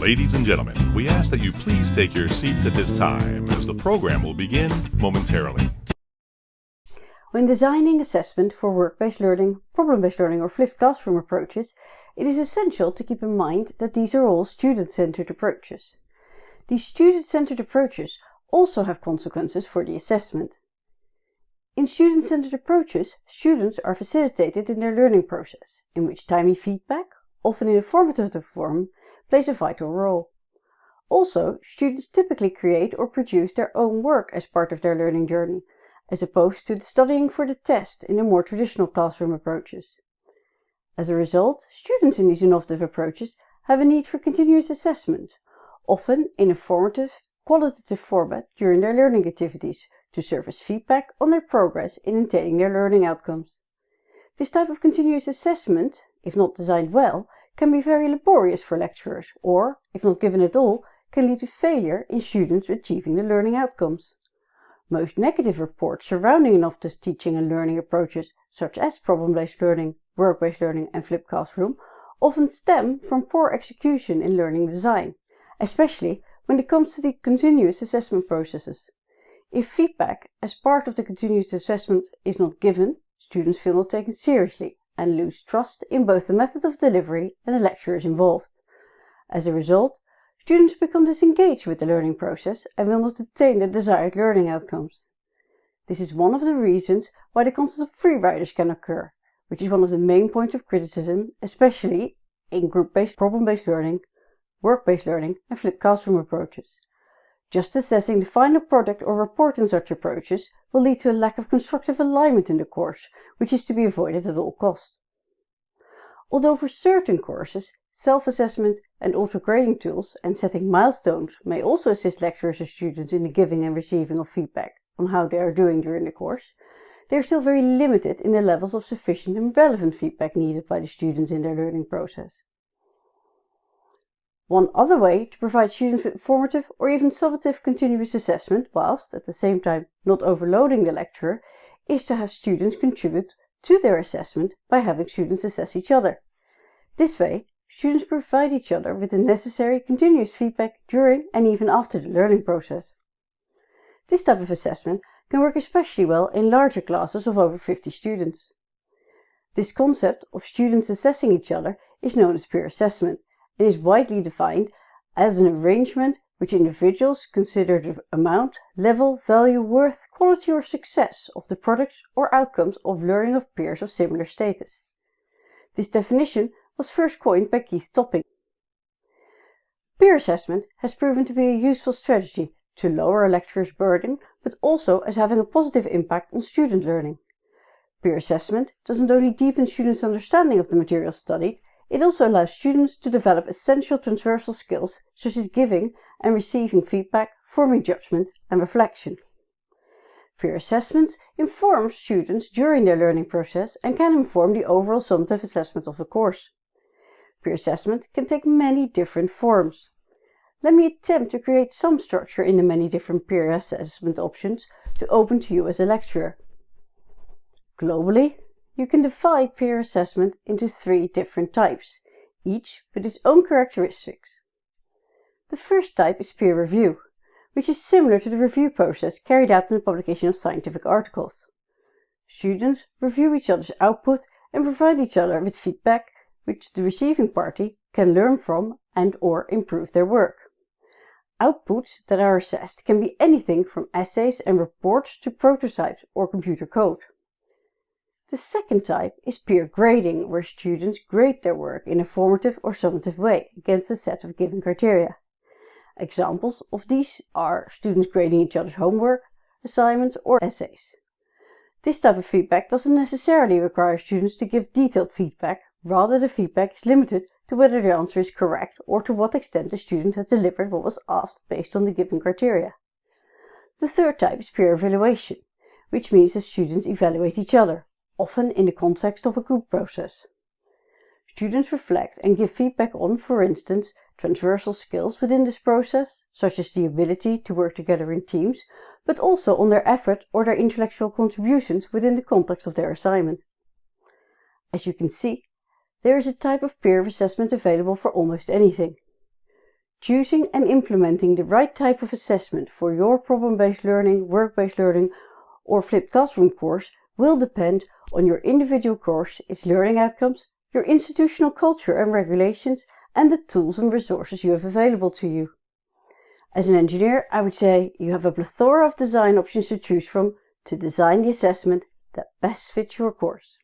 Ladies and gentlemen, we ask that you please take your seats at this time as the program will begin momentarily. When designing assessment for work-based learning, problem-based learning or flipped classroom approaches, it is essential to keep in mind that these are all student-centered approaches. These student-centered approaches also have consequences for the assessment. In student-centered approaches, students are facilitated in their learning process, in which timely feedback, often in a formative form, plays a vital role. Also, students typically create or produce their own work as part of their learning journey, as opposed to studying for the test in the more traditional classroom approaches. As a result, students in these innovative approaches have a need for continuous assessment, often in a formative, qualitative format during their learning activities to serve as feedback on their progress in attaining their learning outcomes. This type of continuous assessment, if not designed well, can be very laborious for lecturers or, if not given at all, can lead to failure in students achieving the learning outcomes. Most negative reports surrounding innovative teaching and learning approaches such as problem-based learning, work-based learning and flipped classroom often stem from poor execution in learning design, especially when it comes to the continuous assessment processes. If feedback as part of the continuous assessment is not given, students feel not taken seriously and lose trust in both the method of delivery and the lecturers involved. As a result, Students become disengaged with the learning process and will not attain the desired learning outcomes. This is one of the reasons why the concept of free riders can occur, which is one of the main points of criticism, especially in group-based problem-based learning, work-based learning and flipped classroom approaches. Just assessing the final product or report in such approaches will lead to a lack of constructive alignment in the course, which is to be avoided at all costs. Although for certain courses, self-assessment and auto-grading tools and setting milestones may also assist lecturers and students in the giving and receiving of feedback on how they are doing during the course, they are still very limited in the levels of sufficient and relevant feedback needed by the students in their learning process. One other way to provide students with formative or even summative continuous assessment whilst, at the same time, not overloading the lecturer, is to have students contribute to their assessment by having students assess each other. This way, students provide each other with the necessary continuous feedback during and even after the learning process. This type of assessment can work especially well in larger classes of over 50 students. This concept of students assessing each other is known as peer assessment and is widely defined as an arrangement which individuals consider the amount, level, value, worth, quality or success of the products or outcomes of learning of peers of similar status. This definition was first coined by Keith Topping. Peer assessment has proven to be a useful strategy to lower a lecturer's burden, but also as having a positive impact on student learning. Peer assessment doesn't only deepen students' understanding of the material studied, it also allows students to develop essential transversal skills such as giving and receiving feedback, forming judgment and reflection. Peer assessments inform students during their learning process and can inform the overall summative assessment of the course. Peer assessment can take many different forms. Let me attempt to create some structure in the many different peer assessment options to open to you as a lecturer. Globally, you can divide peer assessment into three different types, each with its own characteristics. The first type is peer review, which is similar to the review process carried out in the publication of scientific articles. Students review each other's output and provide each other with feedback which the receiving party can learn from and or improve their work. Outputs that are assessed can be anything from essays and reports to prototypes or computer code. The second type is peer grading, where students grade their work in a formative or summative way against a set of given criteria. Examples of these are students grading each other's homework, assignments or essays. This type of feedback doesn't necessarily require students to give detailed feedback, rather the feedback is limited to whether the answer is correct or to what extent the student has delivered what was asked based on the given criteria. The third type is peer evaluation, which means that students evaluate each other, often in the context of a group process. Students reflect and give feedback on, for instance, transversal skills within this process, such as the ability to work together in teams, but also on their effort or their intellectual contributions within the context of their assignment. As you can see, there is a type of peer assessment available for almost anything. Choosing and implementing the right type of assessment for your problem-based learning, work-based learning or flipped classroom course will depend on your individual course, its learning outcomes, your institutional culture and regulations, and the tools and resources you have available to you. As an engineer, I would say you have a plethora of design options to choose from to design the assessment that best fits your course.